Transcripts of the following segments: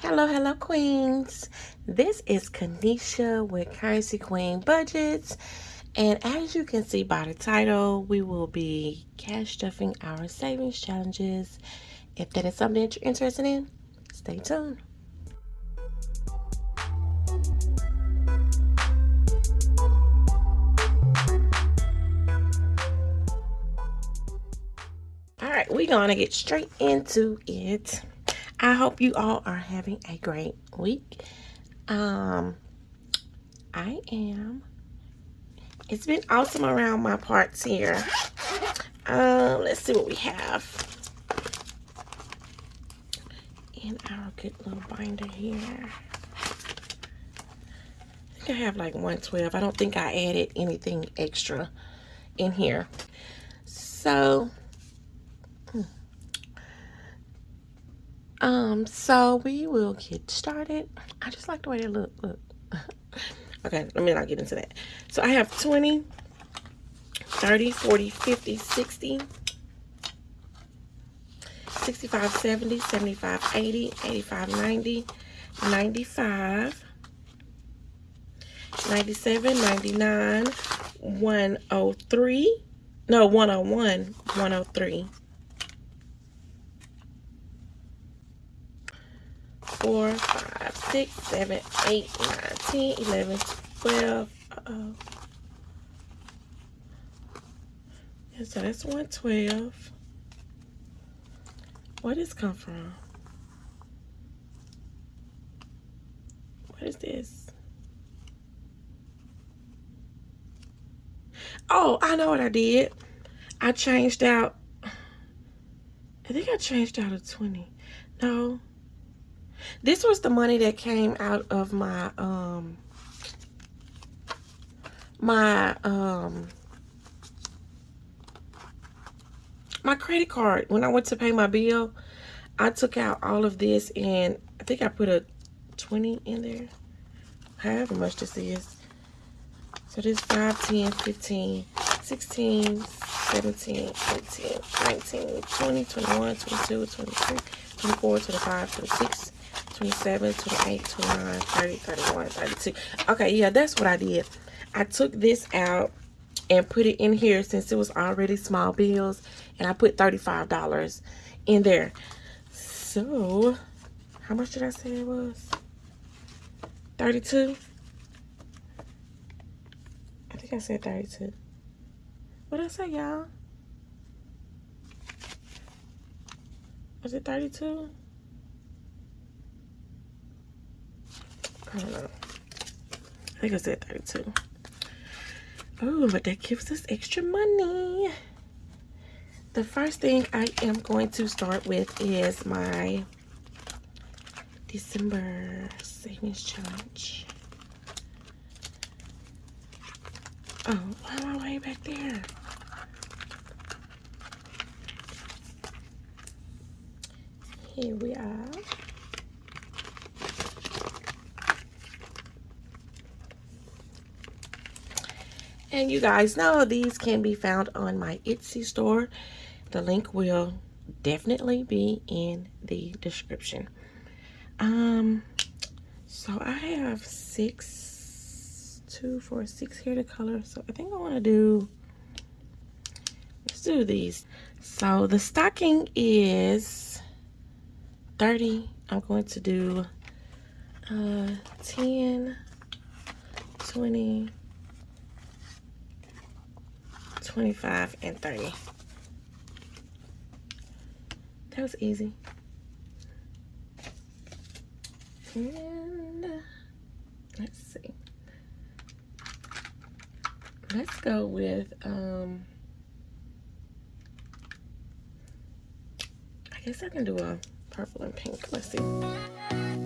Hello, hello, queens. This is Kanisha with Currency Queen Budgets. And as you can see by the title, we will be cash stuffing our savings challenges. If that is something that you're interested in, stay tuned. All right, we're going to get straight into it. I hope you all are having a great week. Um, I am. It's been awesome around my parts here. Um, let's see what we have in our good little binder here. I think I have like 112. I don't think I added anything extra in here. So, Um, so we will get started. I just like the way they look. Look. okay, let me not get into that. So I have 20, 30, 40, 50, 60, 65, 70, 75, 80, 85, 90, 95, 97, 99, 103, no, 101, 103. 4, 5, 6, 7, 8, 9, 10, 11, 12. Uh-oh. Yeah, so that's 112. Where does this come from? What is this? Oh, I know what I did. I changed out. I think I changed out a 20. No. This was the money that came out of my, um, my, um, my credit card. When I went to pay my bill, I took out all of this and I think I put a 20 in there. However much this is. So this 5, 10, 15, 16, 17, 18, 19, 20, 21, 22, 23, 24, 25, 26, 27, 28, 29, 30, 31, 32. Okay, yeah, that's what I did. I took this out and put it in here since it was already small bills. And I put $35 in there. So, how much did I say it was? 32? I think I said 32. What did I say, y'all? Was it 32? I don't know. I think I said 32. Oh, but that gives us extra money. The first thing I am going to start with is my December savings challenge. Oh, why am I way back there? Here we are. And you guys know these can be found on my Etsy store. The link will definitely be in the description. Um, so I have six, two, four, six here to color. So I think I want to do, let's do these. So the stocking is 30. I'm going to do uh, 10, 20, 25 and 30 that was easy. And let's see. Let's go with um I guess I can do a purple and pink. Let's see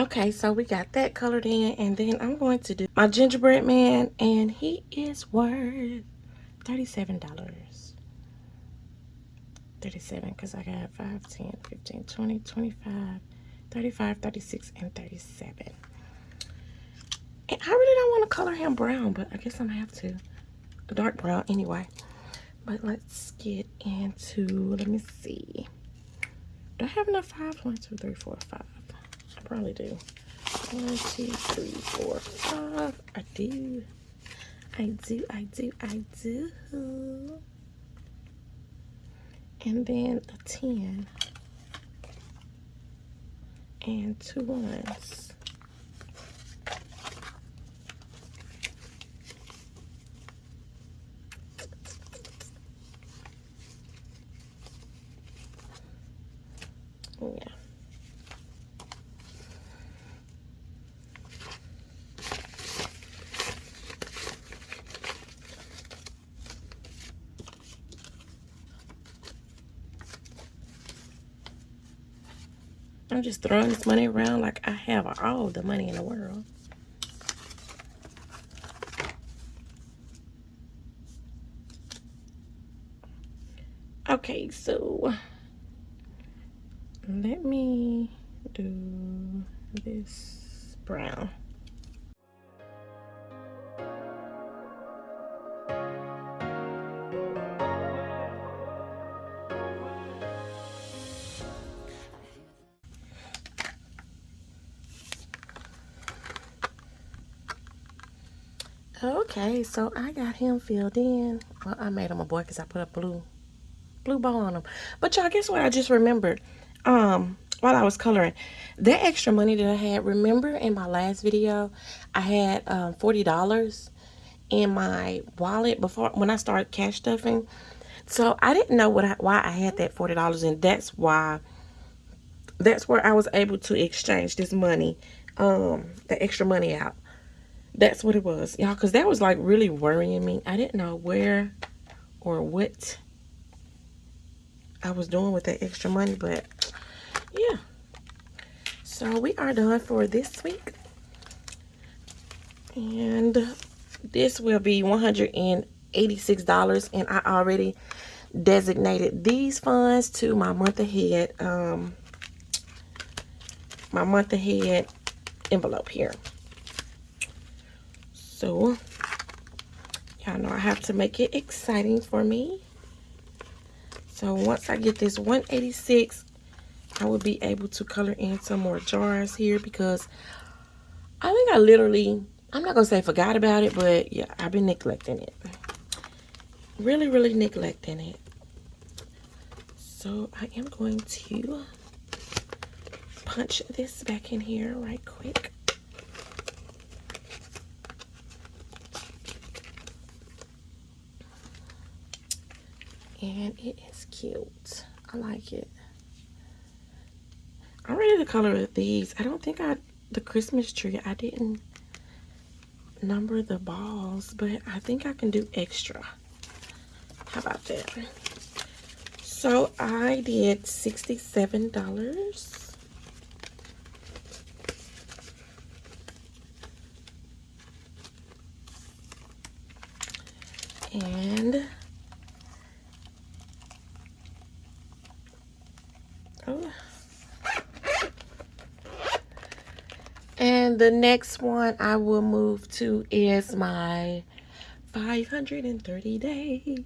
Okay, so we got that colored in, and then I'm going to do my gingerbread man, and he is worth $37. 37 because I got 5, 10, 15, 20, 25, 35, 36, and 37. And I really don't want to color him brown, but I guess I'm gonna have to. A dark brown anyway. But let's get into, let me see. Do I have enough fives? One, two, three, four, five. I probably do. One, two, three, four, five. I do. I do, I do, I do. And then a 10. And two ones. I'm just throwing this money around like I have all the money in the world. Okay, so let me do this brown. Okay, so I got him filled in. Well, I made him a boy because I put a blue blue bow on him. But y'all, guess what? I just remembered um, while I was coloring. That extra money that I had, remember in my last video, I had um, $40 in my wallet before when I started cash stuffing. So I didn't know what I, why I had that $40 and that's why that's where I was able to exchange this money, um, the extra money out. That's what it was, y'all, because that was like really worrying me. I didn't know where or what I was doing with that extra money, but yeah. So we are done for this week. And this will be $186 and I already designated these funds to my month ahead um my month ahead envelope here so, y'all know I have to make it exciting for me. So once I get this 186, I will be able to color in some more jars here because I think I literally, I'm not going to say forgot about it, but yeah, I've been neglecting it. Really, really neglecting it. So I am going to punch this back in here right quick. And it is cute. I like it. I'm ready to color these. I don't think i the christmas tree i didn't number the balls but i think i can do extra. How about that? So i did 67 dollars. And And the next one I will move to is my 530 days.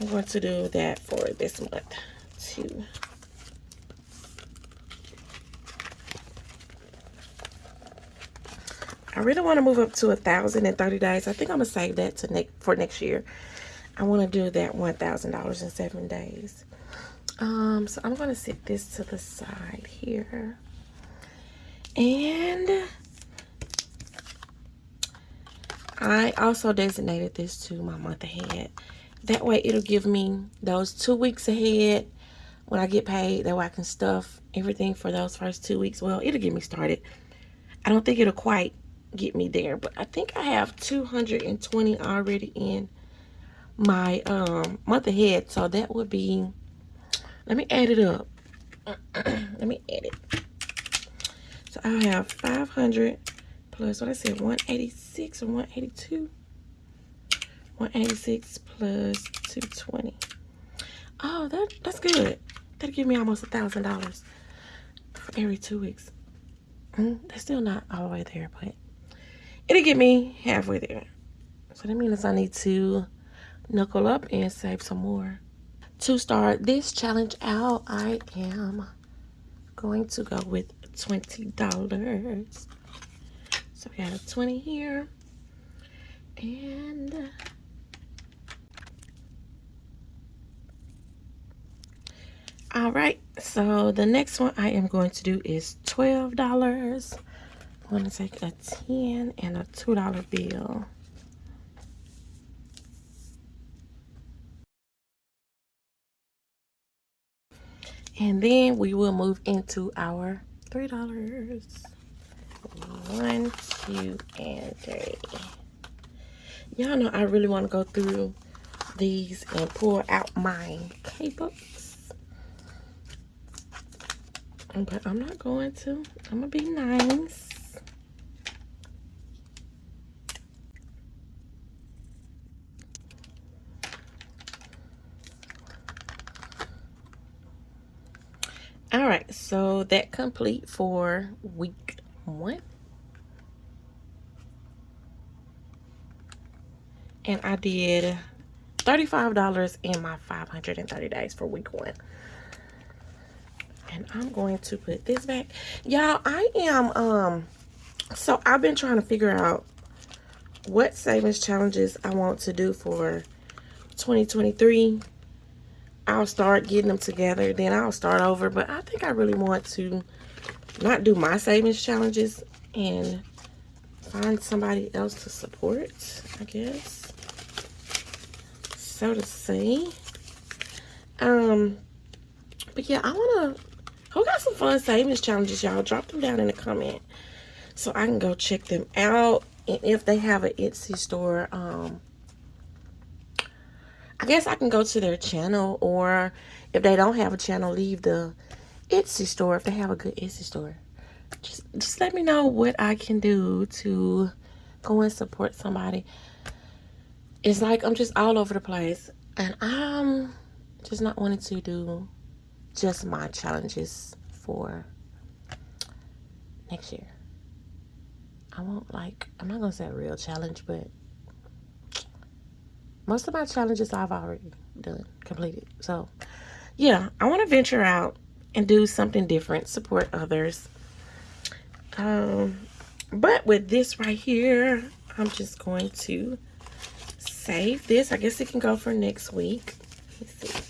I'm going to do that for this month too. I really want to move up to a thousand and thirty days. I think I'm gonna save that to next for next year. I want to do that one thousand dollars in seven days. Um, so I'm going to set this to the side here. And I also designated this to my month ahead. That way it'll give me those two weeks ahead when I get paid. That way I can stuff everything for those first two weeks. Well, it'll get me started. I don't think it'll quite get me there, but I think I have 220 already in my um, month ahead. So that would be let me add it up. Let me add it. So I have 500 plus what I said, 186 or 182. 186 plus 220. Oh, that that's good. That'll give me almost a thousand dollars every two weeks. Mm, they're still not all the way there, but it'll get me halfway there. So that means I need to knuckle up and save some more. To start this challenge out, I am going to go with $20. So we got a 20 here. And uh, all right, so the next one I am going to do is $12. I'm going to take a 10 and a $2 bill. And then we will move into our $3. One, two, and three. Y'all know I really want to go through these and pull out my K-books. But I'm not going to. I'm to be nice. All right, that complete for week one. And I did $35 in my 530 days for week one. And I'm going to put this back. Y'all, I am, um, so I've been trying to figure out what savings challenges I want to do for 2023 I'll start getting them together. Then I'll start over. But I think I really want to not do my savings challenges and find somebody else to support, I guess. So to say. Um, but yeah, I want to... Who got some fun savings challenges, y'all? Drop them down in the comment so I can go check them out. And if they have an Etsy store, um, I guess I can go to their channel or if they don't have a channel, leave the Etsy store if they have a good Etsy store. Just, just let me know what I can do to go and support somebody. It's like I'm just all over the place and I'm just not wanting to do just my challenges for next year. I won't like, I'm not going to say a real challenge, but most of my challenges I've already done, completed. So, yeah, I want to venture out and do something different, support others. Um, but with this right here, I'm just going to save this. I guess it can go for next week. Let's see.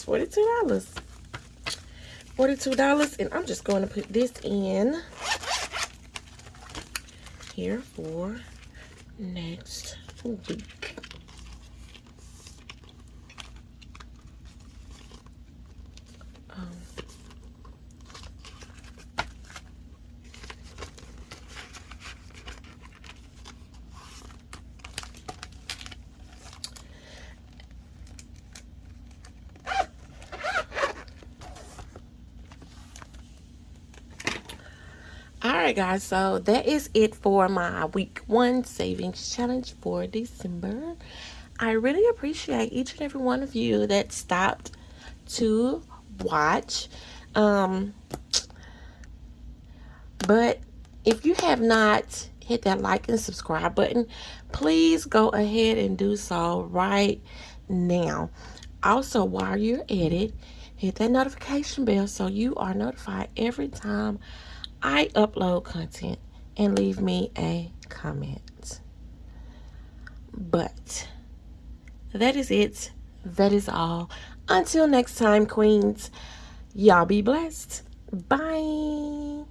that's $42. $42 and I'm just going to put this in here for next week. Right guys so that is it for my week one savings challenge for december. I really appreciate each and every one of you that stopped to watch um but if you have not hit that like and subscribe button please go ahead and do so right now. Also while you're at it hit that notification bell so you are notified every time I upload content and leave me a comment. But that is it. That is all. Until next time, queens, y'all be blessed. Bye.